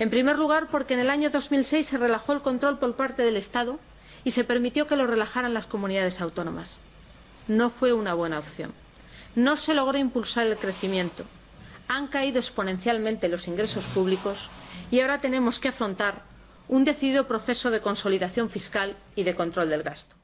En primer lugar, porque en el año 2006 se relajó el control por parte del Estado y se permitió que lo relajaran las comunidades autónomas. No fue una buena opción. No se logró impulsar el crecimiento. Han caído exponencialmente los ingresos públicos y ahora tenemos que afrontar un decidido proceso de consolidación fiscal y de control del gasto.